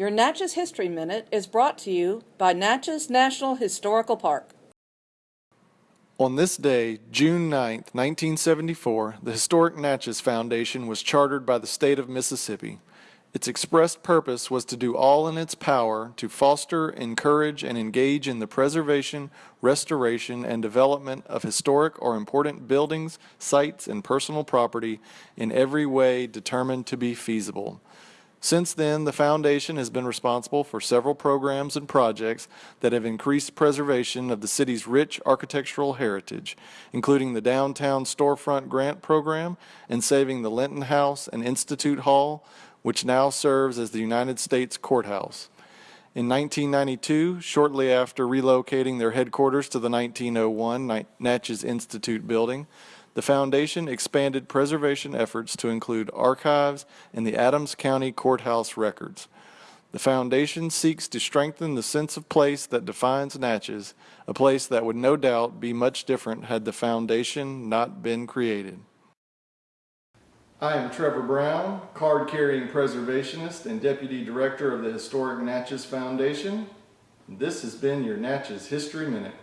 Your Natchez History Minute is brought to you by Natchez National Historical Park. On this day, June 9, 1974, the Historic Natchez Foundation was chartered by the state of Mississippi. Its expressed purpose was to do all in its power to foster, encourage, and engage in the preservation, restoration, and development of historic or important buildings, sites, and personal property in every way determined to be feasible. Since then, the foundation has been responsible for several programs and projects that have increased preservation of the city's rich architectural heritage, including the Downtown Storefront Grant Program and saving the Linton House and Institute Hall, which now serves as the United States Courthouse. In 1992, shortly after relocating their headquarters to the 1901 Natchez Institute building, the foundation expanded preservation efforts to include archives and the Adams County Courthouse records. The foundation seeks to strengthen the sense of place that defines Natchez, a place that would no doubt be much different had the foundation not been created. I am Trevor Brown, card carrying preservationist and deputy director of the Historic Natchez Foundation. This has been your Natchez History Minute.